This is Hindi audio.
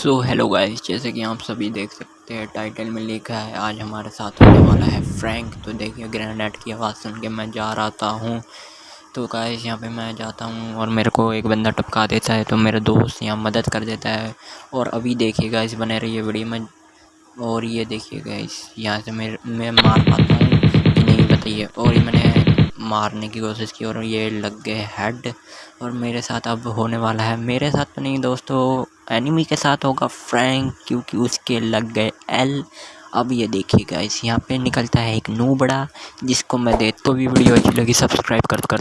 सो हेलो गाइस जैसे कि आप सभी देख सकते हैं टाइटल में लिखा है, आज हमारे साथ होने वाला है फ्रैंक तो देखिए ग्रेनेड की आवाज़ सुन के मैं जा रहा था हूँ। तो गाइस यहाँ पे मैं जाता हूँ और मेरे को एक बंदा टपका देता है तो मेरे दोस्त यहाँ मदद कर देता है। और अभी देखिए गाइस बने रहिए वीडियो में। और ये देखिए गाइस यहाँ से मेरे, मैं मार पाता हूँ नहीं बताइए। और ये मैंने मारने की कोशिश की और ये लग गए हेड और मेरे साथ अब होने वाला है। मेरे साथ तो नहीं दोस्तों एनिमी के साथ होगा फ्रैंक क्योंकि उसके लग गए एल अब ये देखिएगा इस यहाँ पे निकलता है एक नू बड़ा, जिसको मैं देख तो भी वीडियो अच्छी लगी सब्सक्राइब कर कर